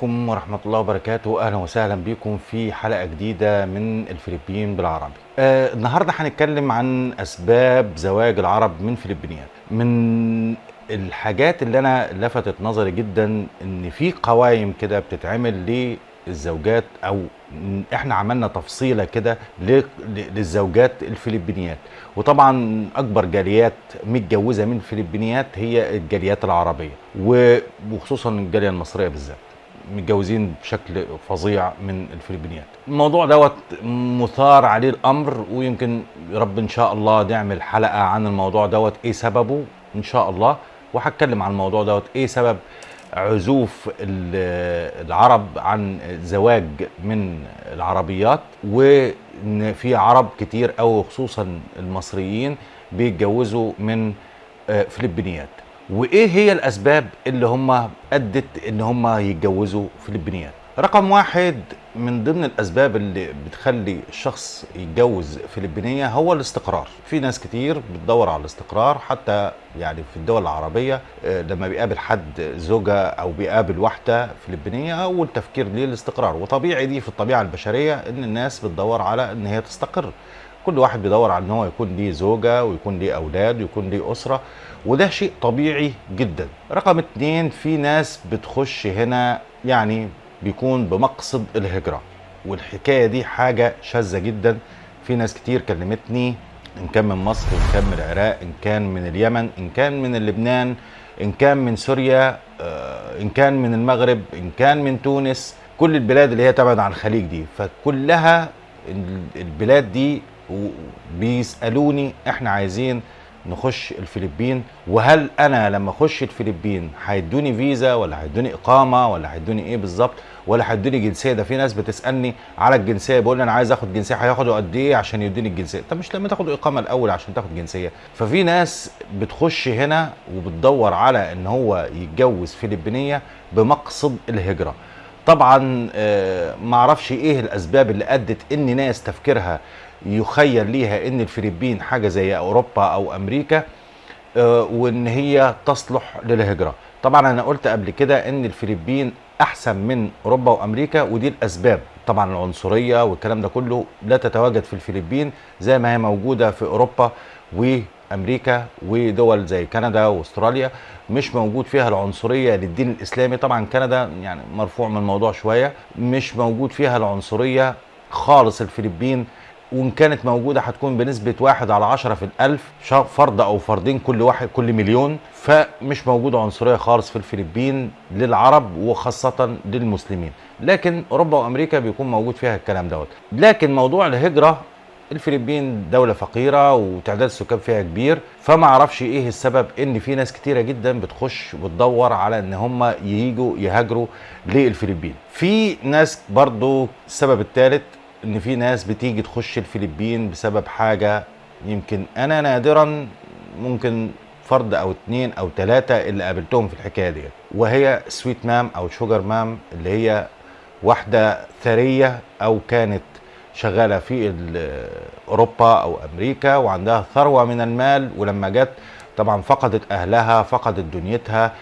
عليكم ورحمة الله وبركاته. أهلا وسهلا بكم في حلقة جديدة من الفلبين بالعربي. آه النهاردة هنتكلم عن أسباب زواج العرب من فلبينيات. من الحاجات اللي أنا لفتت نظري جدا إن في قوائم كده بتتعمل للزوجات أو إحنا عملنا تفصيلة كده للزوجات الفلبينيات. وطبعا أكبر جاليات متجوزة من الفلبينيات هي الجاليات العربية وخصوصا الجالية المصرية بالذات. متجوزين بشكل فظيع من الفلبينيات. الموضوع دوت مثار عليه الأمر ويمكن رب إن شاء الله نعمل حلقة عن الموضوع دوت إيه سببه؟ إن شاء الله. وهتكلم عن الموضوع دوت إيه سبب عزوف ال- العرب عن زواج من العربيات؟ وإن في عرب كتير أو خصوصا المصريين بيتجوزوا من آه، فلبينيات. وإيه هي الأسباب اللي هم أدت إن هم يتجوزوا فلبينيات رقم واحد من ضمن الأسباب اللي بتخلي الشخص يتجوز فلبينية هو الاستقرار. في ناس كتير بتدور على الاستقرار حتى يعني في الدول العربية آه، لما بيقابل حد زوجة أو بيقابل واحدة فلبينية أول تفكير ليه الاستقرار؟ وطبيعي دي في الطبيعة البشرية إن الناس بتدور على إن هي تستقر. كل واحد بيدور على إن هو يكون ليه زوجة ويكون ليه أولاد ويكون ليه أسرة وده شيء طبيعي جدا. رقم اتنين في ناس بتخش هنا يعني بيكون بمقصد الهجرة والحكاية دي حاجة شاذة جدا. في ناس كتير كلمتني إن كان من مصر إن كان من العراق إن كان من اليمن إن كان من لبنان إن كان من سوريا آه، إن كان من المغرب إن كان من تونس. كل البلاد اللي هي تبعد عن الخليج دي فكلها ال- البلاد دي و- بيسألوني إحنا عايزين نخش الفلبين وهل أنا لما أخش الفلبين هيدوني فيزا ولا هيدوني إقامة ولا هيدوني إيه بالظبط؟ ولا هيدوني جنسية؟ ده في ناس بتسألني على الجنسية بيقول لي أنا عايز آخد جنسية هياخدوا قد إيه عشان يدوني الجنسية؟ طب مش لما تاخد إقامة الأول عشان تاخد جنسية. ففي ناس بتخش هنا وبتدور على إن هو يتجوز فلبينية بمقصد الهجرة. طبعا آه، ما أعرفش إيه الأسباب اللي أدت إن ناس تفكيرها يخيل ليها إن الفلبين حاجة زي أوروبا أو أمريكا آه، وإن هي تصلح للهجرة. طبعا أنا قلت قبل كده إن الفلبين أحسن من أوروبا وأمريكا ودي الأسباب. طبعا العنصرية والكلام ده كله لا تتواجد في الفلبين زي ما هي موجودة في أوروبا وأمريكا ودول زي كندا وأستراليا. مش موجود فيها العنصرية للدين الإسلامي. طبعا كندا يعني مرفوع من الموضوع شوية. مش موجود فيها العنصرية خالص الفلبين وإن كانت موجودة هتكون بنسبة واحد على عشرة في الألف فرد أو فردين كل واحد كل مليون فمش موجودة عنصرية خالص في الفلبين للعرب وخاصة للمسلمين. لكن أوروبا وأمريكا بيكون موجود فيها الكلام دوت. لكن موضوع الهجرة الفلبين دولة فقيرة وتعداد السكان فيها كبير فما أعرفش إيه السبب إن في ناس كتيرة جدا بتخش وتدور على إن هم ييجوا يهاجروا للفلبين. في ناس برضو السبب الثالث إن في ناس بتيجي تخش الفلبين بسبب حاجة يمكن أنا نادرا ممكن فرد أو اتنين أو تلاتة اللي قابلتهم في الحكاية دي وهي sweet mom أو sugar mom اللي هي واحدة ثرية أو كانت شغالة في أوروبا أو أمريكا وعندها ثروة من المال ولما جت طبعا فقدت أهلها فقدت دنيتها.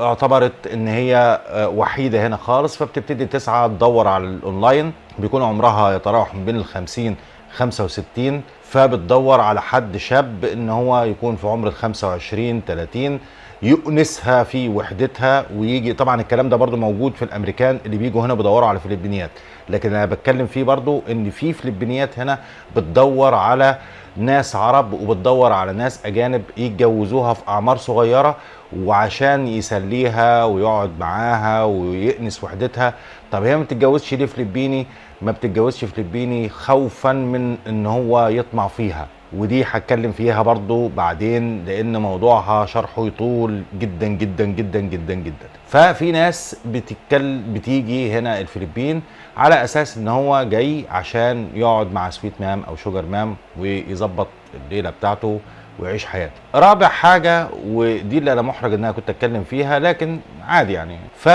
اعتبرت إن هي آه، وحيدة هنا خالص فبتبتدي تسعى تدور على الأونلاين. بيكون عمرها يتراوح من بين ال 50 65 فبتدور على حد شاب إن هو يكون في عمر ال 25 30 يؤنسها في وحدتها ويجي طبعا الكلام ده برضو موجود في الأمريكان اللي بيجوا هنا بيدوروا على فلبينيات. لكن أنا بتكلم فيه برضو إن في فلبينيات هنا بتدور على ناس عرب وبتدور على ناس أجانب يتجوزوها في أعمار صغيرة وعشان يسليها ويقعد معاها ويأنس وحدتها. طب هي ما بتتجوزش ليه فلبيني؟ ما بتتجوزش فلبيني خوفا من إن هو يطمع فيها. ودي هتكلم فيها برضو بعدين لأن موضوعها شرحه يطول جدا جدا جدا جدا جدا. ففي ناس بتتكل بتيجي هنا الفلبين على أساس إن هو جاي عشان يقعد مع sweet mom أو sugar mom ويظبط الليلة بتاعته ويعيش حياته. رابع حاجة ودي اللي أنا محرج ان أنا كنت أتكلم فيها لكن عادي يعني. ف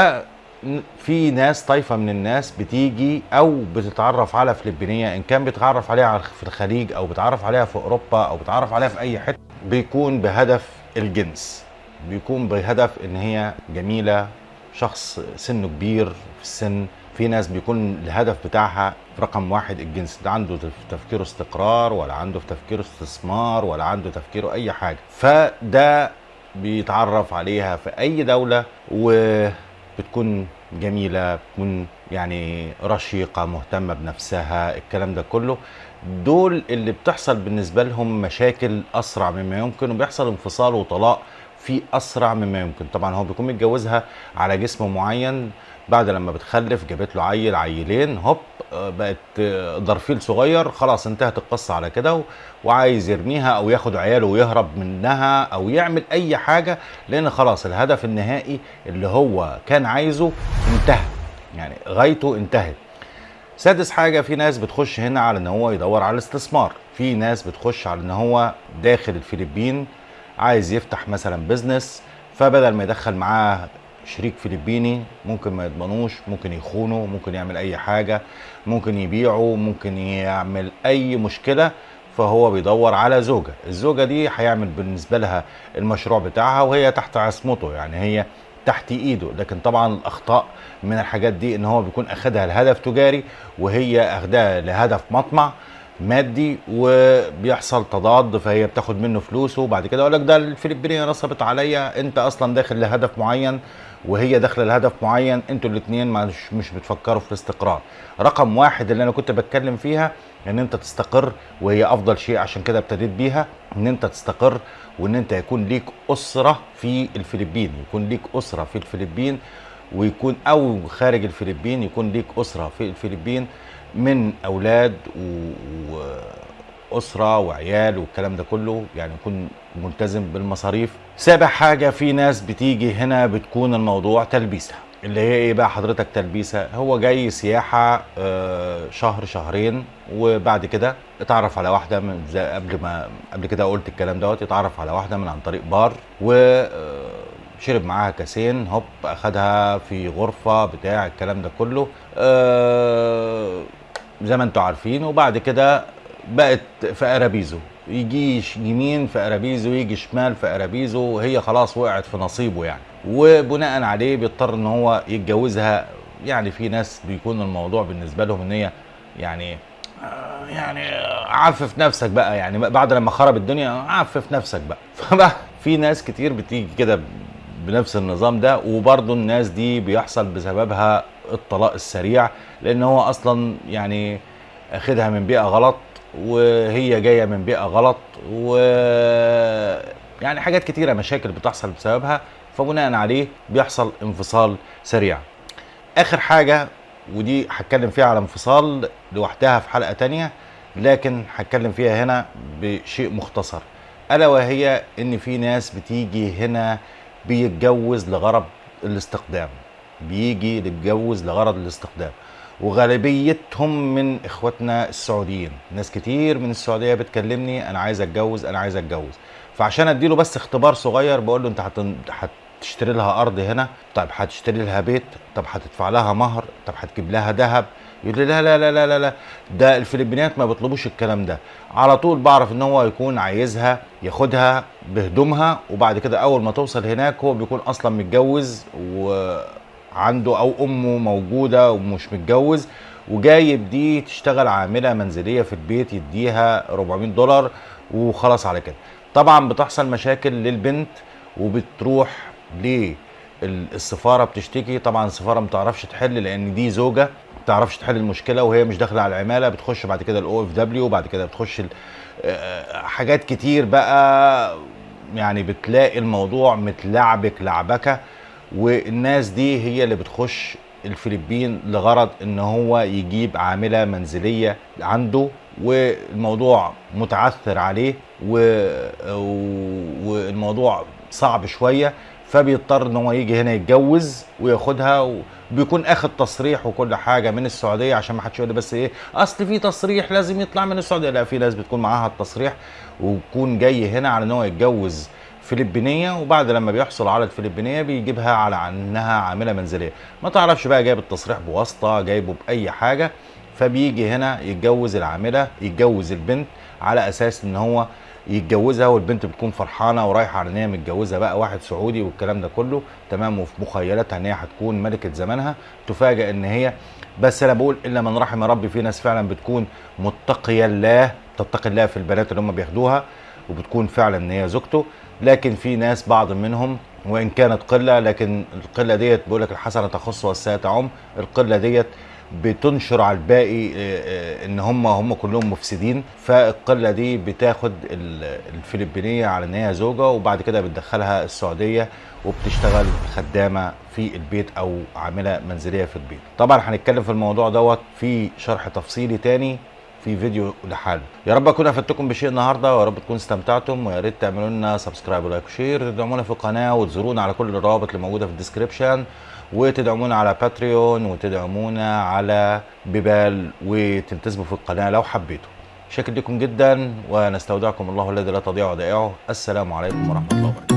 في ناس طائفة من الناس بتيجي أو بتتعرف على فلبينية إن كان بيتعرف عليها في الخليج أو بيتعرف عليها في أوروبا أو بيتعرف عليها في أي حتة بيكون بهدف الجنس. بيكون بهدف إن هي جميلة شخص سنه كبير في السن في ناس بيكون الهدف بتاعها رقم واحد الجنس ده عنده في تفكيره استقرار ولا عنده في تفكيره استثمار ولا عنده تفكيره أي حاجة. فده بيتعرف عليها في أي دولة وبتكون جميلة بتكون يعني رشيقة مهتمة بنفسها الكلام ده كله. دول اللي بتحصل بالنسبة لهم مشاكل أسرع مما يمكن وبيحصل انفصال وطلاق في أسرع مما يمكن. طبعا هو بيكون متجوزها على جسم معين بعد لما بتخلف جابت له عيل عيلين هوب آه، بقت آه، ضرفيل صغير خلاص انتهت القصة على كده وعايز يرميها أو ياخد عياله ويهرب منها أو يعمل أي حاجة لأن خلاص الهدف النهائي اللي هو كان عايزه انتهى يعني غايته انتهت. سادس حاجة في ناس بتخش هنا على إن هو يدور على الاستثمار. في ناس بتخش على إن هو داخل الفلبين عايز يفتح مثلا بزنس فبدل ما يدخل معاه شريك فلبيني ممكن ما يضمنوش ممكن يخونه ممكن يعمل أي حاجة ممكن يبيعه ممكن يعمل أي مشكلة فهو بيدور على زوجة. الزوجة دي هيعمل بالنسبة لها المشروع بتاعها وهي تحت عصمته يعني هي تحت إيده. لكن طبعا الأخطاء من الحاجات دي إن هو بيكون أخدها لهدف تجاري وهي أخدها لهدف مطمع مادي وبيحصل تضاد فهي بتاخد منه فلوسه. وبعد كده يقول لك ده الفلبينية نصبت عليا أنت أصلا داخل لهدف معين وهي داخلة لهدف معين أنتوا الاثنين مش مش بتفكروا في الاستقرار رقم واحد اللي أنا كنت بتكلم فيها إن أنت تستقر وهي أفضل شيء عشان كده ابتديت بيها إن أنت تستقر وإن أنت يكون ليك أسرة في الفلبين يكون ليك أسرة في الفلبين ويكون أو خارج الفلبين يكون ليك أسرة في الفلبين من أولاد. واسره وعيال والكلام ده كله يعني يكون ملتزم بالمصاريف. سابع حاجة في ناس بتيجي هنا بتكون الموضوع تلبيسه اللي هي إيه بقى؟ حضرتك تلبيسه هو جاي سياحة آه، شهر شهرين وبعد كده اتعرف على واحدة من زي قبل ما قبل كده قلت الكلام دوت اتعرف على واحدة من عن طريق بار و آه، شرب معاها كاسين هوب أخدها في غرفة بتاع الكلام ده كله. آه، زي ما أنتوا عارفين. وبعد كده بقت في أرابيزو. يجي يمين في أرابيزو يجي شمال في أرابيزو وهي خلاص وقعت في نصيبه يعني. وبناء عليه بيضطر إن هو يتجوزها. يعني في ناس بيكون الموضوع بالنسبة لهم إن هي يعني آه، يعني عفف نفسك بقى يعني. بعد لما خرب الدنيا عفف نفسك بقى. فبقى في ناس كتير بتيجي كده بنفس النظام ده. وبرضه الناس دي بيحصل بسببها الطلاق السريع لأن هو أصلا يعني أخدها من بيئة غلط. وهي جاية من بيئة غلط و يعني حاجات كتيرة مشاكل بتحصل بسببها فبناء عليه بيحصل انفصال سريع. آخر حاجة ودي هتكلم فيها على انفصال لوحدها في حلقة تانية لكن هتكلم فيها هنا بشيء مختصر. ألا وهي إن في ناس بتيجي هنا بيتجوز لغرض الاستقدام. بيجي يتجوز لغرض الاستقدام. وغالبيتهم من إخواتنا السعوديين. ناس كتير من السعودية بتكلمني أنا عايز أتجوز أنا عايز أتجوز. فعشان أديله بس اختبار صغير بقول له أنت. هتشتري لها أرض هنا طب هتشتري لها بيت طب هتدفع لها مهر طب هتجيب لها ذهب. يقول لي لا لا لا لا لا لا. ده الفلبينيات ما بيطلبوش الكلام ده. على طول بعرف إن هو يكون عايزها ياخدها بهدومها وبعد كده أول ما توصل هناك هو بيكون أصلا متجوز وعنده أو أمه موجودة ومش متجوز وجايب دي تشتغل عاملة منزلية في البيت يديها 400 دولار وخلاص على كده. طبعا بتحصل مشاكل للبنت وبتروح للسفارة بتشتكي. طبعا السفارة ما بتعرفش تحل لأن دي زوجة ما بتعرفش تحل المشكلة وهي مش داخلة على العمالة. بتخش بعد كده ال OFW وبعد كده بتخش ال- آه، حاجات كتير بقى. يعني بتلاقي الموضوع متلعبك لعبكة. والناس دي هي اللي بتخش الفلبين لغرض إن هو يجيب عاملة منزلية عنده والموضوع متعثر عليه و... والموضوع صعب شوية فبيضطر إن هو يجي هنا يتجوز وياخدها وبيكون آخد تصريح وكل حاجة من السعودية عشان ما حدش يقول بس إيه أصل في تصريح لازم يطلع من السعودية. لا في ناس بتكون معاها التصريح ويكون جاي هنا على إن هو يتجوز فلبينية وبعد لما بيحصل على الفلبينيه بيجيبها على انها عاملة منزلية. ما تعرفش بقى جايب التصريح بواسطة جايبه بأي حاجة فبيجي هنا يتجوز العاملة يتجوز البنت على أساس إن هو يتجوزها والبنت بتكون فرحانة ورايحة على إن هي متجوزة بقى واحد سعودي والكلام ده كله. تمام وفي مخيلتها إن هي هتكون ملكة زمانها. تفاجئ إن هي بس أنا بقول إلا من رحم ربي في ناس فعلا بتكون متقية الله تتقي الله في البنات اللي هم بياخدوها. وبتكون فعلا إن هي زوجته. لكن في ناس بعض منهم وإن كانت قلة لكن القلة ديت بيقول لك الحسنة تخص والسيئه تعم. القلة ديت بتنشر على الباقي آه، آه، إن هم هم كلهم مفسدين. فالقلة دي بتاخد ال- الفلبينية على إن هي زوجة وبعد كده بتدخلها السعودية وبتشتغل خدامة في البيت أو عاملة منزلية في البيت. طبعا هنتكلم في الموضوع دوت في شرح تفصيلي تاني. في فيديو لحاله. يا رب أكون أفدتكم بشيء النهارده ويا رب تكونوا استمتعتم ويا ريت تعملوا لنا subscribe و like و share تدعمونا في القناة وتزورونا على كل الروابط اللي موجودة في ال description وتدعمونا على باتريون وتدعمونا على بيبال وتلتزموا في القناة لو حبيتوا. شاكر لكم جدا ونستودعكم الله الذي لا تضيع ودائعه السلام عليكم ورحمة الله وبركاته.